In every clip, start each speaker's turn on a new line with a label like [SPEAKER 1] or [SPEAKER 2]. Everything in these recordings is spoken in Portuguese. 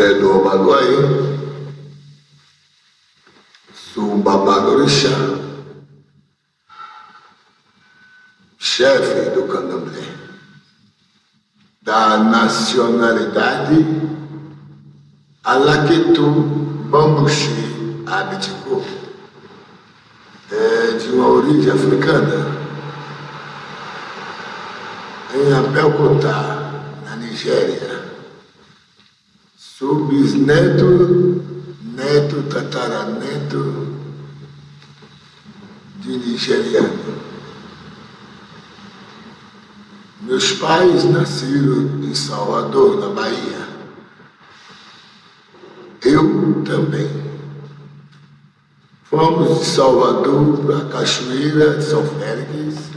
[SPEAKER 1] Obaluaí, sou um babadorixá, chefe do candomblé, da nacionalidade Alaquetu Bambuxi Abitico, é de uma origem africana, em Abelcotá, na Nigéria. Sou bisneto, neto, tataraneto de nigeriano. Meus pais nasceram em Salvador, na Bahia. Eu também. Fomos de Salvador para Cachoeira de São Félix,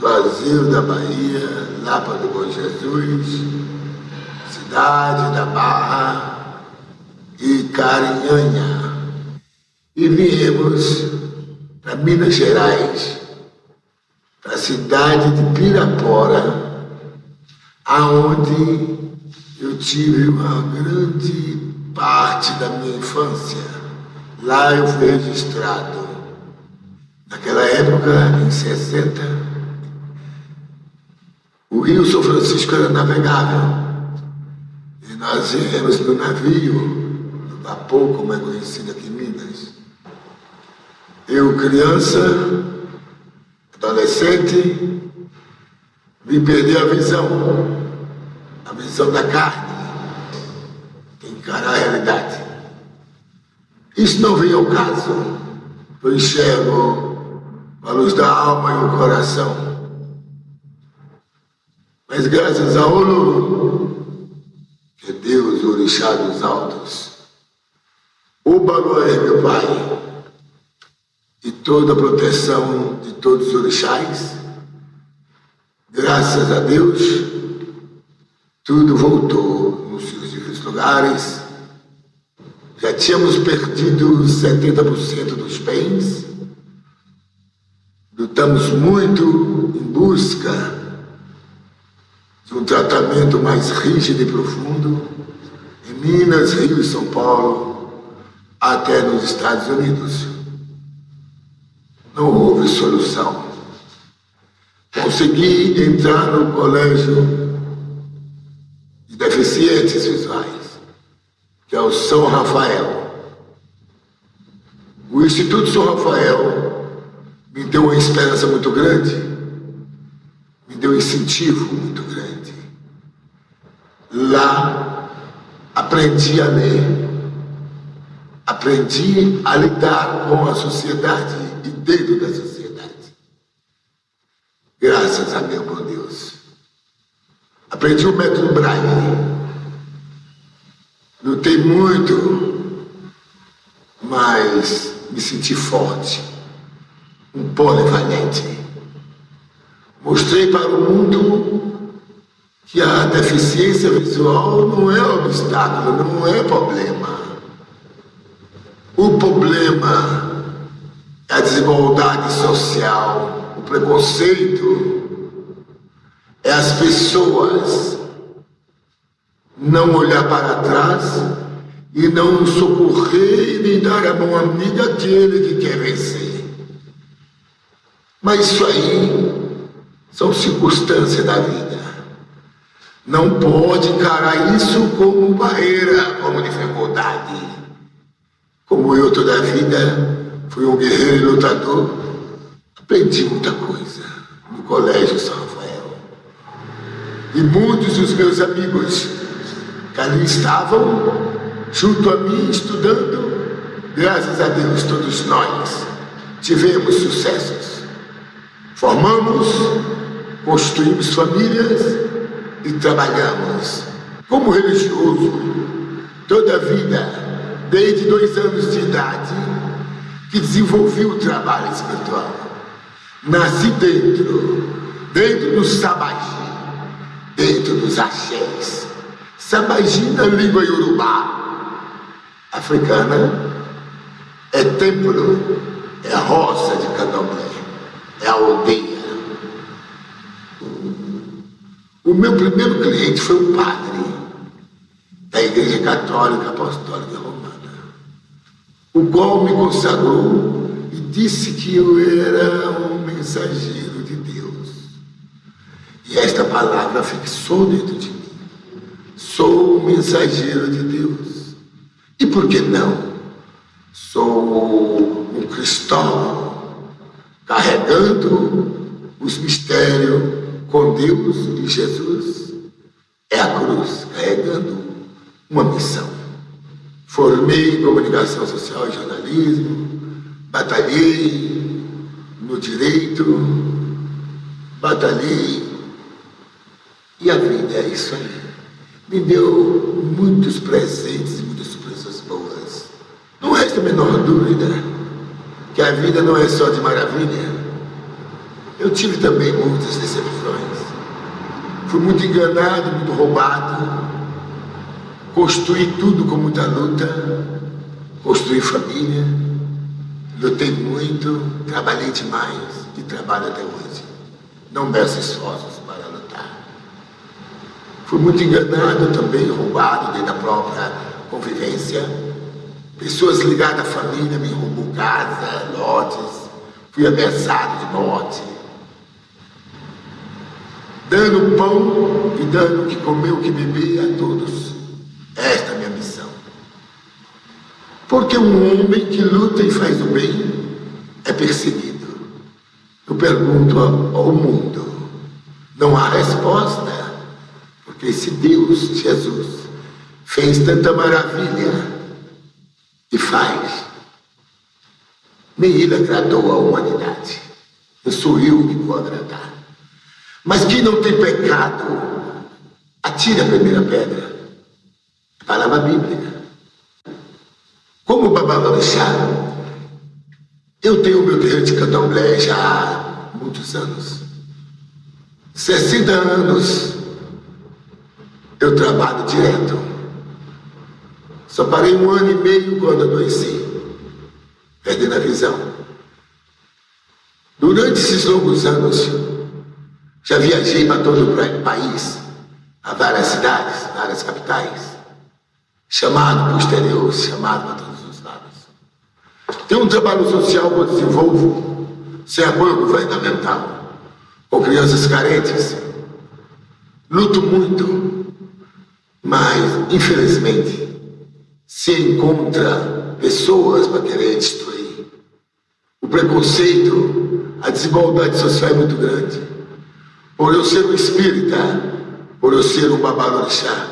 [SPEAKER 1] Juazeiro da Bahia, Lapa do Bom Jesus, da Barra e Carinhanha. E viemos para Minas Gerais, para a cidade de Pirapora, aonde eu tive uma grande parte da minha infância. Lá eu fui registrado. Naquela época, em 60, o Rio São Francisco era navegável. Nós viemos no navio, no vapor, como é conhecido aqui em Minas. Eu, criança, adolescente, me perdi a visão, a visão da carne, encarar a realidade. Isso não vem ao caso. Eu enxergo a luz da alma e o coração. Mas graças a Oluru, que Deus, o orixá dos altos, o Balué, meu Pai, e toda a proteção de todos os orixás, graças a Deus, tudo voltou nos seus devidos lugares. Já tínhamos perdido 70% dos bens, lutamos muito em busca um tratamento mais rígido e profundo em Minas, Rio e São Paulo, até nos Estados Unidos. Não houve solução. Consegui entrar no colégio de deficientes visuais, que é o São Rafael. O Instituto São Rafael me deu uma esperança muito grande, me deu um incentivo muito grande. Lá aprendi a ler, aprendi a lidar com a sociedade e dentro da sociedade. Graças a meu bom Deus. Aprendi o método Braille. Lutei muito, mas me senti forte, um polivalente. Mostrei para o mundo que a deficiência visual não é obstáculo, não é problema. O problema é a desigualdade social, o preconceito, é as pessoas não olhar para trás e não socorrer e nem dar a mão amiga àquele que quer vencer. Mas isso aí são circunstâncias da vida. Não pode encarar isso como barreira, como dificuldade. Como eu toda a vida fui um guerreiro e lutador, aprendi muita coisa no Colégio São Rafael. E muitos dos meus amigos que ali estavam, junto a mim, estudando, graças a Deus, todos nós tivemos sucessos. Formamos, construímos famílias, e trabalhamos. Como religioso, toda a vida, desde dois anos de idade, que desenvolvi o trabalho espiritual. Nasci dentro, dentro do sabagi, dentro dos axés. Sabagi na língua iorubá, africana, é templo, é roça de candomblé, é aldeia. O meu primeiro cliente foi um padre. Igreja Católica Apostólica Romana, o qual me consagrou e disse que eu era um mensageiro de Deus. E esta palavra fixou dentro de mim. Sou um mensageiro de Deus. E por que não? Sou um cristão carregando os mistérios com Deus e Jesus. É a cruz carregando uma missão. Formei em comunicação social e jornalismo, batalhei no direito, batalhei e a vida é isso aí. Me deu muitos presentes e muitas surpresas boas. Não resta a menor dúvida que a vida não é só de maravilha. Eu tive também muitas decepções. Fui muito enganado, muito roubado. Construí tudo com muita luta. Construí família. Lutei muito, trabalhei demais e trabalho até hoje. Não meço esforços para lutar. Fui muito enganado também, roubado dentro da própria convivência. Pessoas ligadas à família me roubou casa, lotes. Fui ameaçado de morte. Dando pão e dando o que comer, o que beber a todos. Esta é a minha missão. Porque um homem que luta e faz o bem é perseguido. Eu pergunto ao mundo, não há resposta, porque se Deus, Jesus, fez tanta maravilha e faz, nem ele agradou a humanidade. Eu sou eu que vou agradar. Mas quem não tem pecado, atire a primeira pedra. Palavra bíblica. Como Babalorixá, eu tenho o meu terreiro de candomblé já há muitos anos. 60 anos eu trabalho direto. Só parei um ano e meio quando adoeci, perdendo a visão. Durante esses longos anos, já viajei para todo o país, a várias cidades, várias capitais, chamado para o exterior, chamado para todos tem um trabalho social que eu desenvolvo sem apoio governamental, com crianças carentes. Luto muito, mas infelizmente se encontra pessoas para querer destruir. O preconceito, a desigualdade social é muito grande. Por eu ser um espírita, por eu ser um babalorixá,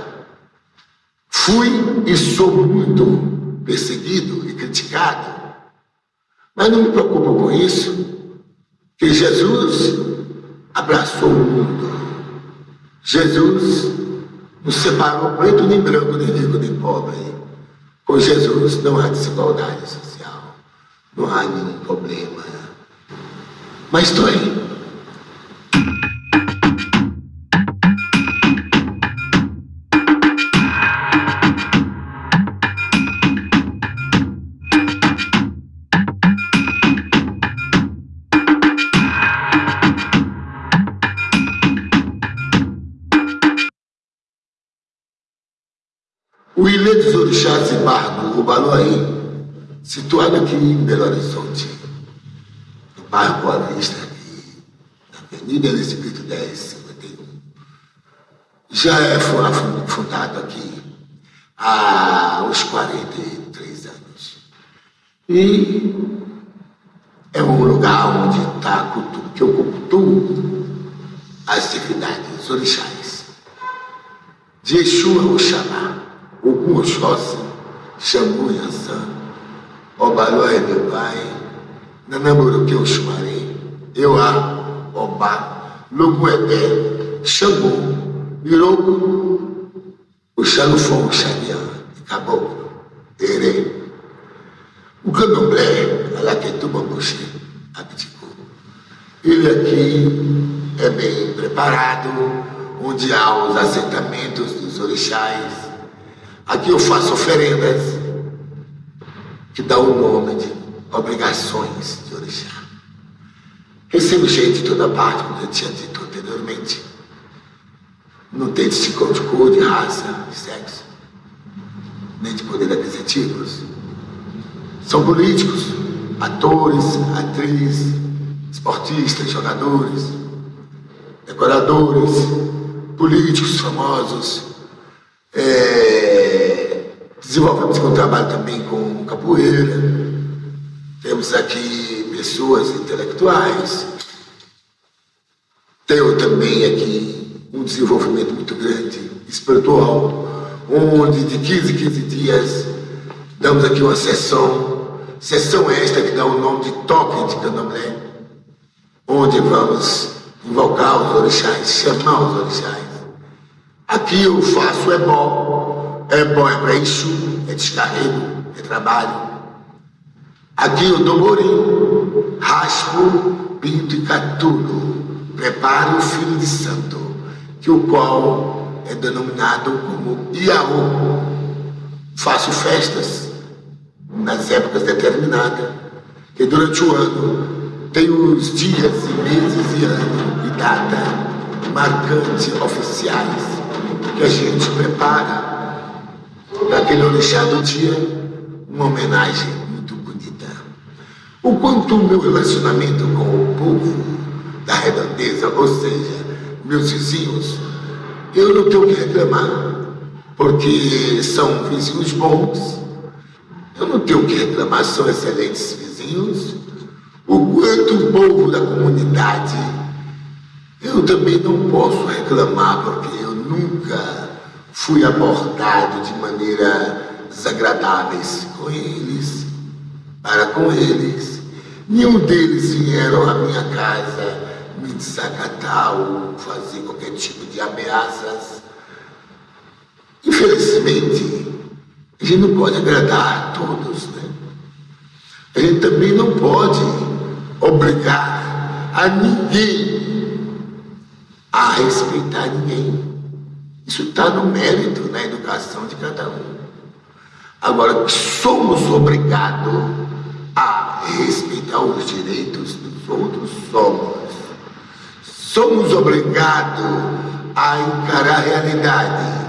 [SPEAKER 1] fui e sou muito perseguido e criticado mas não me preocupo com isso, que Jesus abraçou o mundo. Jesus nos separou preto nem branco, nem rico nem pobre. Com Jesus não há desigualdade social, não há nenhum problema. Mas estou aí. Situado aqui em Belo Horizonte, no bairro Boa Vista, aqui, na Avenida Elisabeth 1051, já é fundado aqui há uns 43 anos. E é um lugar onde está que eu cultuo as divindades orixás. De Exu Oxalá. Ogum Oxóssi, Xangô Yansan, Obaló é meu pai, Nanamoroque Oxumaré, Euá, Obá, Lobo Ebé, Xangô, Mirogo, o Xalufão, Xanian, Caboclo, Erê. O candomblé, Alaquetuba Moxê, abdicou. Ele aqui é bem preparado, onde há os assentamentos dos orixás, Aqui eu faço oferendas que dá o nome de obrigações de orixá. Recebo gente de toda parte, como eu tinha dito anteriormente. Não tem distinção de cor, de raça, de sexo. nem de poder aquisitivos. São políticos, atores, atrizes, esportistas, jogadores, decoradores, políticos famosos. É, desenvolvemos com trabalho também com capoeira. Temos aqui pessoas intelectuais. Tenho também aqui um desenvolvimento muito grande espiritual, onde de 15 em 15 dias damos aqui uma sessão, sessão esta que dá o nome de Toque de Candomblé, onde vamos invocar os orixás, chamar os orixás. Aqui eu faço é bom, é bom é para isso, é descarrego, é trabalho. Aqui eu dou morim, raspo, pinto e catulo, preparo o filho de santo, que o qual é denominado como Iaô. Faço festas nas épocas determinadas, que durante o ano tem os dias e meses e ano e data marcantes, oficiais, que a gente prepara para aquele orixá do dia, uma homenagem muito bonita. O quanto o meu relacionamento com o povo da redondeza, ou seja, meus vizinhos, eu não tenho que reclamar, porque são vizinhos bons. Eu não tenho que reclamar, são excelentes vizinhos. O quanto o povo da comunidade, eu também não posso reclamar, porque eu nunca fui abordado de maneira desagradáveis com eles, para com eles. Nenhum deles vieram à minha casa me desacatar ou fazer qualquer tipo de ameaças. Infelizmente, a gente não pode agradar a todos, né? A gente também não pode obrigar a ninguém a respeitar ninguém. Isso está no mérito, na educação de cada um. Agora, somos obrigados a respeitar os direitos dos outros, somos somos obrigados a encarar a realidade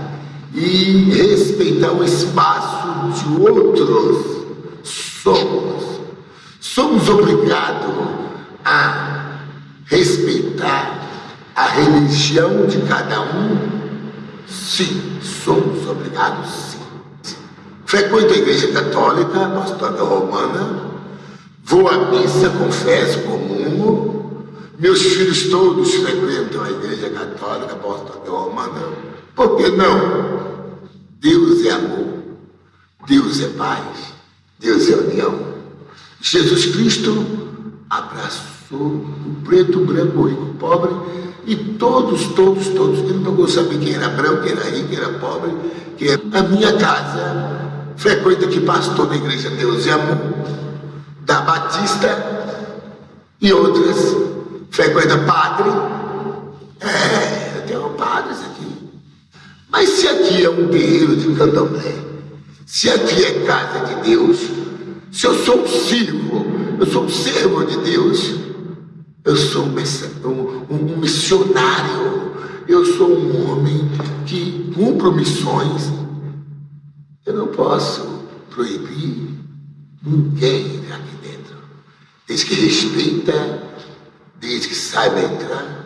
[SPEAKER 1] e respeitar o espaço de outros. Somos. Somos obrigados a respeitar a religião de cada um? Sim, somos obrigados, sim. Frequento a igreja católica, apostólica romana, vou à missa, confesso, comungo, meus filhos todos frequentam a igreja católica apostólica romana. Por que não? Deus é amor, Deus é paz, Deus é união. Jesus Cristo abraçou o preto, o branco, o rico, o pobre e todos, todos, todos. Ele não gostou saber quem era branco, quem era rico, quem era pobre, que era a minha casa. Frequenta que pastor da igreja Deus é amor, da Batista e outras frequenta padre. É, eu tenho padres aqui. Mas se aqui é um terreiro de candomblé, se aqui é casa de Deus, se eu sou um servo, eu sou um servo de Deus, eu sou um, missionário, eu sou um homem que cumpro missões. Eu não posso proibir ninguém aqui dentro, desde que respeita desde que saiba entrar,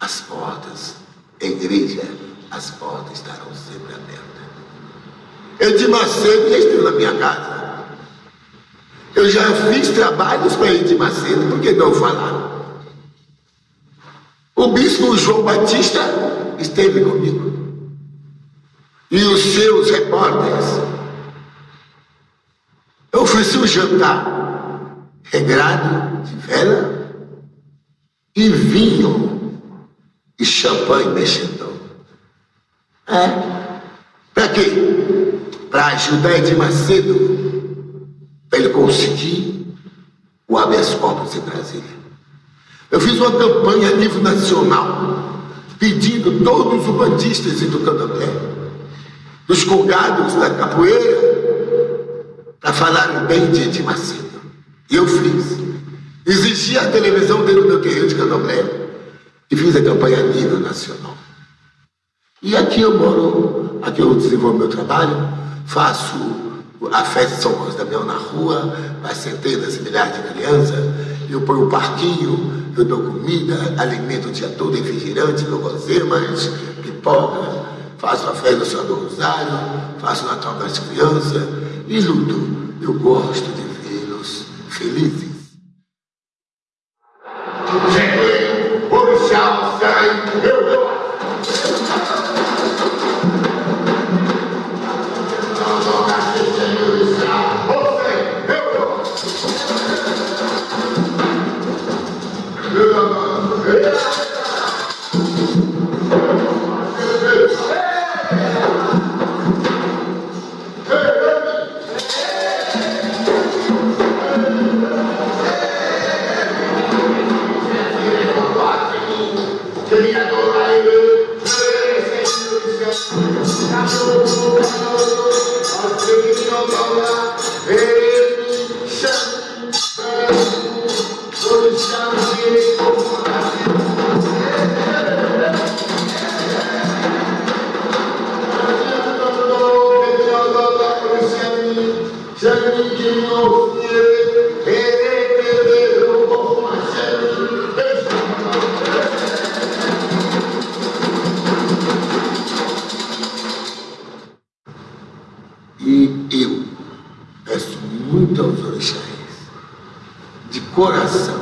[SPEAKER 1] as portas, a igreja, as portas estarão sempre abertas. Eu de Macedo já esteve na minha casa. Eu já fiz trabalhos para de Macedo, por que não falar? O bispo João Batista esteve comigo. E os seus repórteres. Eu ofereci um jantar regrado de vela e vinho e champanhe mexendo. É. Para quê? Para ajudar Edir Macedo, conseguir o habeas corpus em Brasília. Eu fiz uma campanha a nível nacional, pedindo todos os bandistas do candomblé, dos colgados da capoeira, para falarem bem de Edir Macedo. E eu fiz. Existia a televisão dentro do meu terreiro de Candomblé e fiz a campanha a nível nacional. E aqui eu moro, aqui eu desenvolvo meu trabalho, faço a festa de São Carlos Damião na rua, para centenas e milhares de crianças, eu ponho o parquinho, eu dou comida, alimento o dia todo, refrigerante, mas pipoca, faço a festa do Senhor do Rosário, faço o Natal das crianças e luto. Eu gosto de vê-los felizes. Coração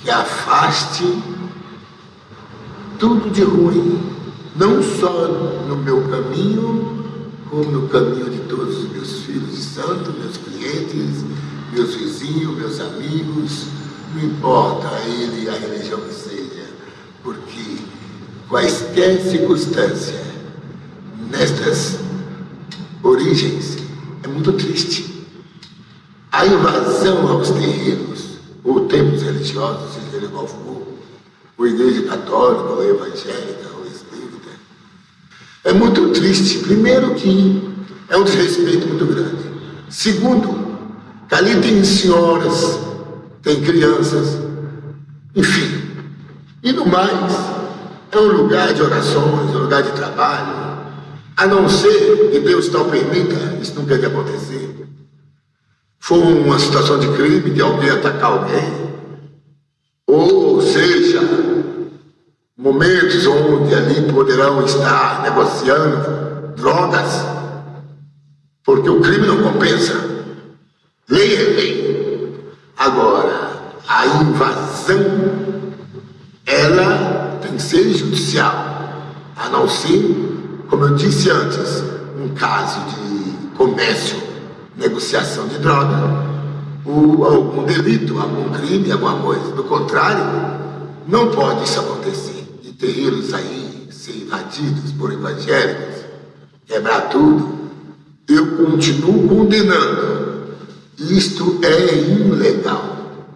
[SPEAKER 1] que afaste tudo de ruim, não só no meu caminho, como no caminho de todos os meus filhos de santo, meus clientes, meus vizinhos, meus amigos, não importa a ele a religião que seja, porque quaisquer circunstância nestas origens é muito triste. A invasão aos terreiros ou templos religiosos, seja ele qual for, ou igreja católica, ou evangélica, ou espírita. É muito triste, primeiro que é um desrespeito muito grande. Segundo, que ali tem senhoras, tem crianças, enfim. E no mais, é um lugar de orações, um lugar de trabalho. A não ser que Deus não permita, isso não deve acontecer for uma situação de crime, de alguém atacar alguém, ou seja, momentos onde ali poderão estar negociando drogas, porque o crime não compensa. Lei é lei. Agora, a invasão, ela tem que ser judicial, a não ser, como eu disse antes, um caso de comércio negociação de droga, ou algum delito, algum crime, alguma coisa. Do contrário, não pode isso acontecer. De terreiros aí ser invadidos por evangélicos, quebrar tudo. Eu continuo condenando. Isto é ilegal.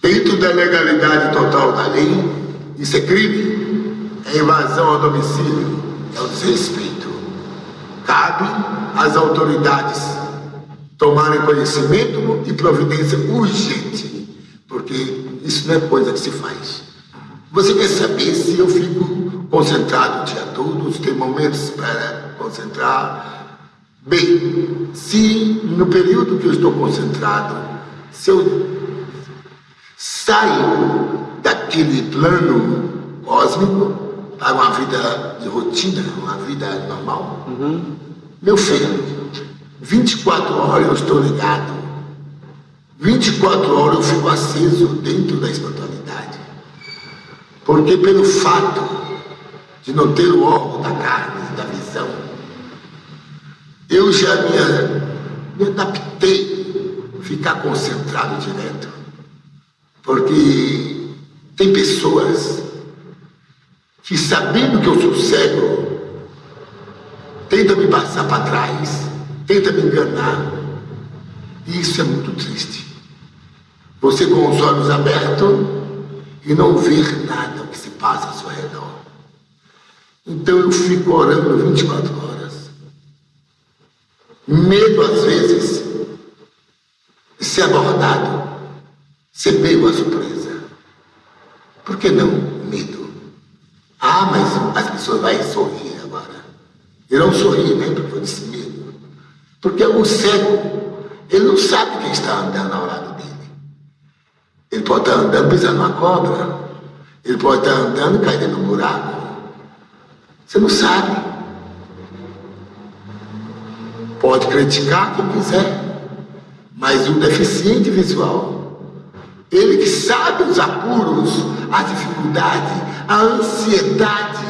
[SPEAKER 1] Dentro da legalidade total da lei, isso é crime, é invasão ao domicílio, é o desrespeito. Cabe às autoridades tomarem conhecimento e providência urgente, porque isso não é coisa que se faz. Você quer saber se eu fico concentrado o dia todo, se tem momentos para concentrar? Bem, se no período que eu estou concentrado, se eu saio daquele plano cósmico para uma vida de rotina, uma vida normal, uhum. meu filho, 24 horas eu estou ligado. 24 horas eu fico aceso dentro da espiritualidade. Porque pelo fato de não ter o órgão da carne, da visão, eu já me, me adaptei a ficar concentrado direto. Porque tem pessoas que sabendo que eu sou cego, tentam me passar para trás tenta me enganar. E isso é muito triste. Você com os olhos abertos e não ver nada o que se passa ao seu redor. Então eu fico orando 24 horas. Medo às vezes de ser abordado, ser pego a surpresa. Por que não? Ah, mas as pessoas vão sorrir agora. Irão sorrir, né? Porque eu disse medo. Porque o cego, ele não sabe quem está andando ao lado dele. Ele pode estar andando pisando uma cobra. Ele pode estar andando caindo num buraco. Você não sabe. Pode criticar quem quiser. Mas o deficiente visual, ele que sabe os apuros, a dificuldade, a ansiedade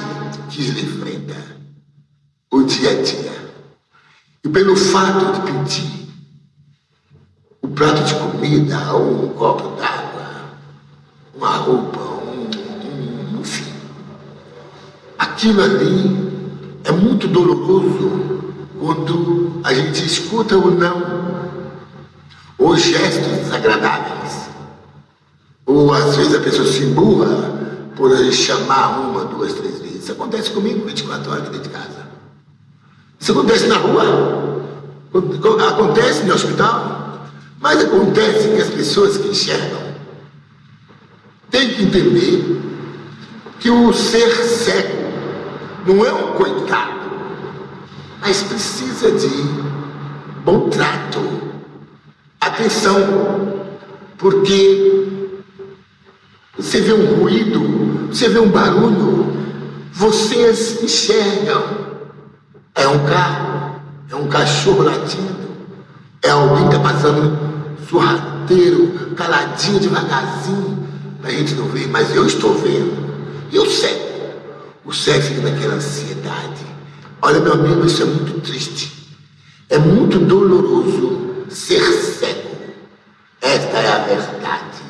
[SPEAKER 1] que ele enfrenta o dia a dia. E pelo fato de pedir um prato de comida, ou um copo d'água, uma roupa, um, um, enfim, aquilo ali é muito doloroso quando a gente escuta o não, ou gestos desagradáveis, ou às vezes a pessoa se emburra por chamar uma, duas, três vezes. Isso acontece comigo 24 horas dentro de casa. Isso acontece na rua, acontece no hospital, mas acontece que as pessoas que enxergam têm que entender que o ser cego não é um coitado, mas precisa de bom trato, atenção, porque você vê um ruído, você vê um barulho, vocês enxergam. É um carro, é um cachorro latindo, é alguém que está passando sorrateiro, caladinho, devagarzinho, para a gente não ver, mas eu estou vendo. E o cego? O cego fica naquela ansiedade. Olha, meu amigo, isso é muito triste. É muito doloroso ser cego. Esta é a verdade.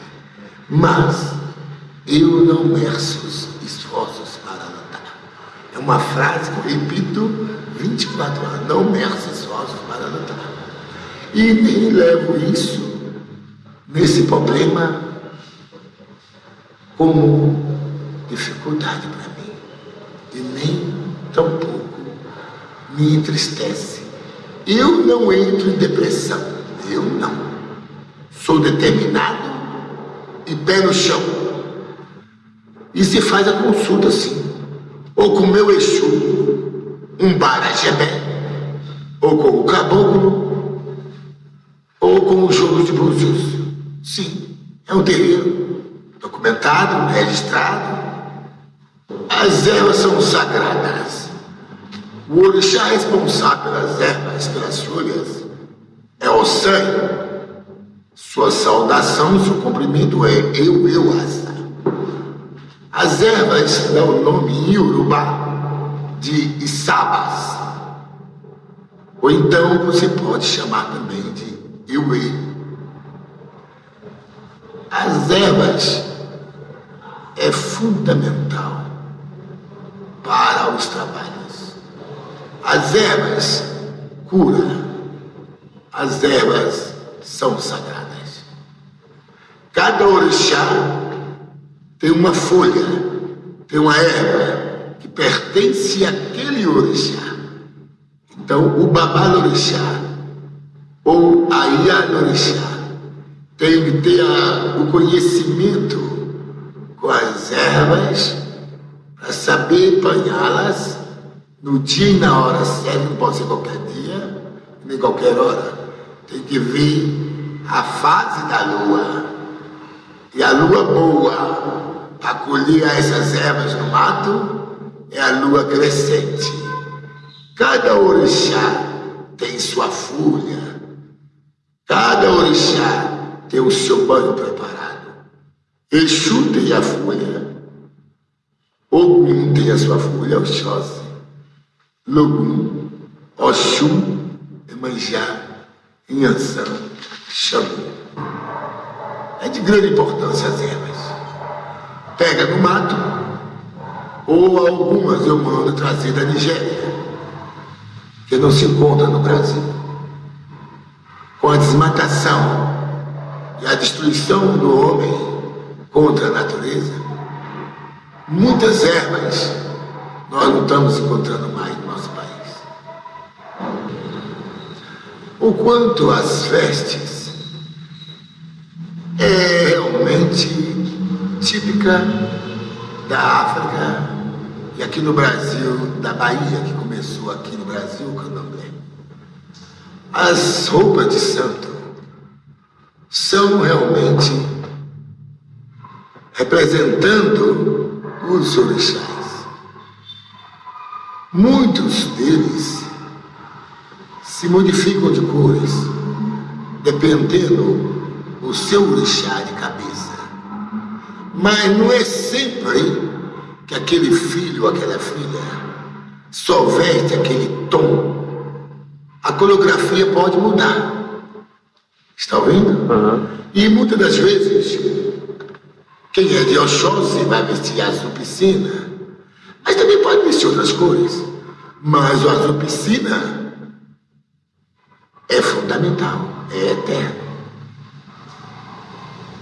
[SPEAKER 1] Mas eu não meço esforços para lutar. É uma frase que eu repito 24 horas. Não meço esforços para lutar. E nem levo isso, nesse problema, como dificuldade para mim. E nem tampouco me entristece. Eu não entro em depressão. Eu não. Sou determinado e pé no chão. E se faz a consulta assim. Ou com o meu Exu, um barajebé, ou com o caboclo, ou com o jogo de búzios. Sim, é um terreiro documentado, registrado. As ervas são sagradas. O orixá responsável pelas ervas, pelas folhas, é o sangue. Sua saudação, seu cumprimento é eu, eu, asa. As ervas dão o nome em Urubá de Isabas. Ou então você pode chamar também de Iuê. As ervas é fundamental para os trabalhos. As ervas curam. As ervas são sagradas. Cada orixá tem uma folha, tem uma erva que pertence àquele orixá. Então, o babá orixá ou a Iá orixá tem que ter a, o conhecimento com as ervas para saber apanhá-las no dia e na hora certa, não pode ser qualquer dia, nem qualquer hora. Tem que ver a fase da lua. E a lua boa para colher essas ervas no mato é a lua crescente. Cada orixá tem sua folha. Cada orixá tem o seu banho preparado. Exu tem a folha. Ogum tem a sua folha, Oxóssi. Logum, Oxum, Emanjá, Inhansã, Xangô. É de grande importância as ervas. Pega no mato, ou algumas eu mando trazer da Nigéria, que não se encontra no Brasil. Com a desmatação e a destruição do homem contra a natureza, muitas ervas nós não estamos encontrando mais no nosso país. O quanto as vestes é realmente típica da África e aqui no Brasil, da Bahia, que começou aqui no Brasil o candomblé. as roupas de santo são realmente representando os orixás. Muitos deles se modificam de cores, dependendo do seu orixá de cabeça. Mas não é sempre que aquele filho ou aquela filha só veste aquele tom. A coreografia pode mudar. Está ouvindo? Uhum. E muitas das vezes, quem é de Oxóssi vai vestir azul piscina, mas também pode vestir outras cores. Mas o azul piscina é fundamental, é eterno.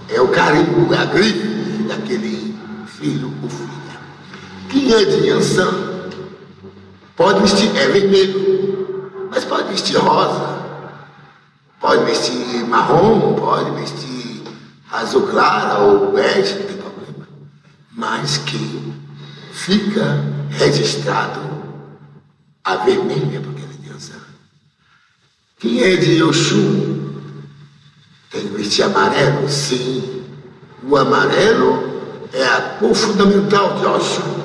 [SPEAKER 1] É o carinho, é a grife daquele filho ou filha. Quem é de Yansan pode vestir, é vermelho, mas pode vestir rosa, pode vestir marrom, pode vestir azul clara ou bege, não tem problema. Mas que fica registrado a vermelha, porque ela é Yansan. Quem é de Oxum vestir amarelo? Sim. O amarelo é a cor fundamental de Oxum,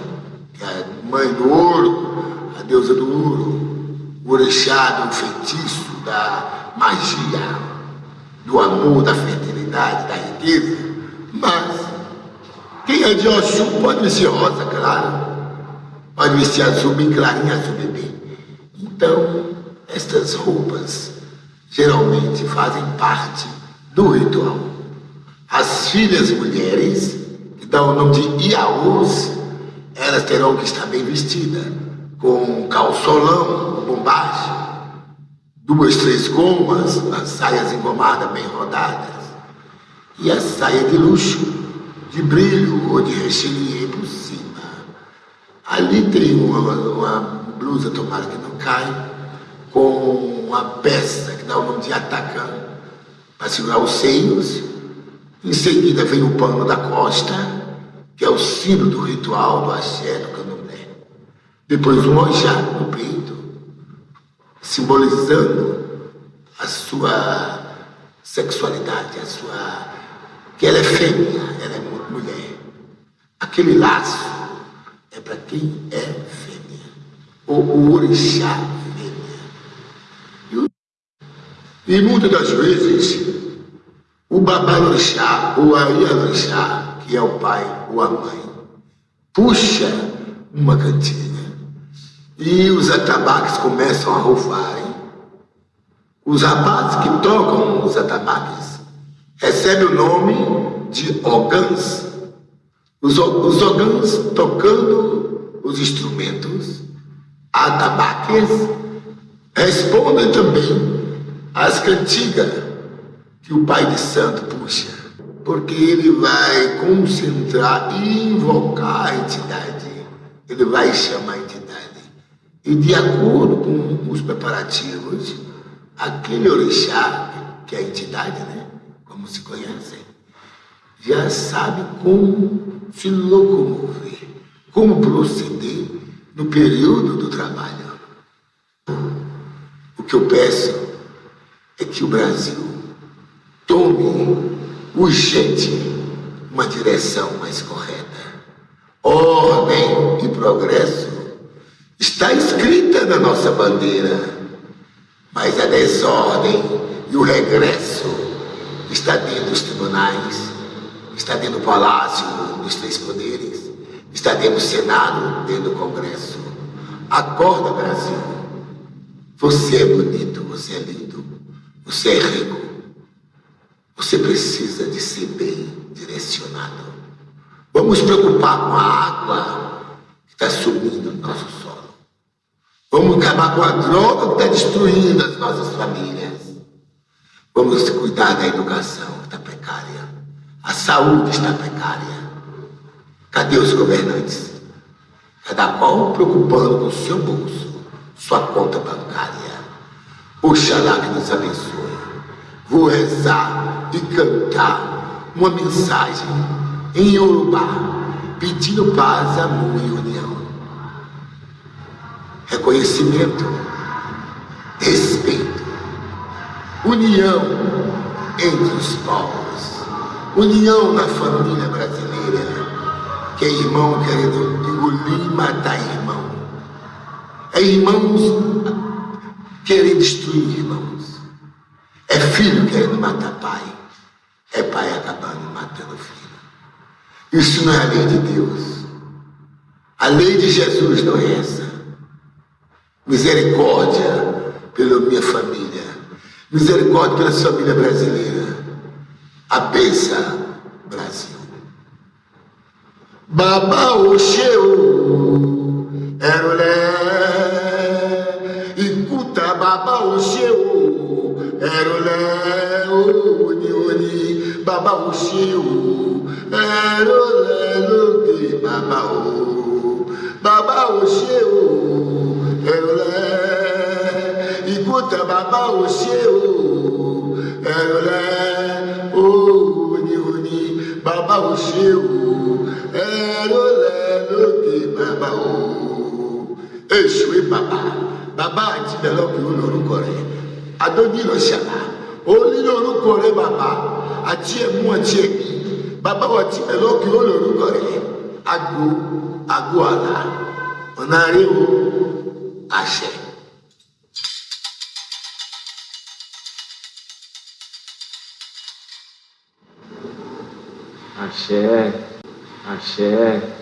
[SPEAKER 1] que é a mãe do ouro, a deusa do ouro, o orixá do feitiço, da magia, do amor, da fertilidade, da riqueza. Mas quem é de Oxum pode vestir rosa, claro. Pode vestir azul bem clarinho, azul bebê. Então, estas roupas geralmente fazem parte do ritual. As filhas mulheres, que dão o nome de Iaús, elas terão que estar bem vestidas, com calçolão, bombagem, duas, três gomas, as saias engomadas bem rodadas, e a saia de luxo, de brilho ou de recheio por cima. Ali tem uma, uma blusa, tomara que não caia, com uma peça que dá o nome de atacante para segurar os seios. Em seguida vem o pano da costa, que é o símbolo do ritual do axé do candomblé. Depois o manjá no peito, simbolizando a sua sexualidade, a sua... que ela é fêmea, ela é mulher. Aquele laço é para quem é fêmea. O orixá E muitas das vezes, o babalorixá ou a ialorixá, que é o pai ou a mãe, puxa uma cantiga e os atabaques começam a roufarem. Os rapazes que tocam os atabaques recebem o nome de ogãs. Os, os ogãs tocando os instrumentos, atabaques, respondem também as cantigas que o Pai de Santo puxa, porque ele vai concentrar e invocar a entidade, ele vai chamar a entidade. E de acordo com os preparativos, aquele orixá, que é a entidade, né? Como se conhece, já sabe como se locomover, como proceder no período do trabalho. O que eu peço é que o Brasil tome urgente uma direção mais correta. Ordem e progresso está escrita na nossa bandeira, mas a desordem e o regresso está dentro dos tribunais, está dentro do palácio dos três poderes, está dentro do Senado, dentro do Congresso. Acorda, Brasil. Você é bonito, você é lindo. Você é rico. Você precisa de ser bem direcionado. Vamos preocupar com a água que está subindo no nosso solo. Vamos acabar com a droga que está destruindo as nossas famílias. Vamos cuidar da educação que está precária. A saúde está precária. Cadê os governantes? Cada qual preocupando com o seu bolso, sua conta bancária. Oxalá que nos abençoe. Vou rezar e cantar uma mensagem em Yorubá, pedindo paz, amor e união. Reconhecimento, respeito união entre os povos, união na família brasileira, que é irmão querendo engolir e matar irmão, é irmãos querendo destruir irmãos, é filho querendo matar pai, é pai acabando matando filho. Isso não é a lei de Deus. A lei de Jesus não é essa. Misericórdia pela minha família. Misericórdia pela família brasileira. A benção, Brasil. Baba Oxeu, Erolé, Ikuta Baba ò ṣe o. Ẹ̀rọ rẹ̀ lóde o. Baba ò ṣe o. Ẹ̀rọ rẹ̀ ikú tẹ̀ bàbá ò ṣe o. Ẹ̀rọ rẹ̀ o òní òní bàbá ò ṣe o. Ẹ̀rọ rẹ̀ Baba, bàbá o. Èṣù bàbá bàbá àti bẹ̀lọ́pì olórúkọ rẹ̀. Adójúlọ ṣàlà ó nílò orúkọ rẹ̀ bàbá atie mu atie bi baba wa ti pẹ̀lú òkè olórúkọ rẹ̀ agbo agbo àlà ọ̀nà àṣẹ.
[SPEAKER 2] àṣẹ àṣẹ.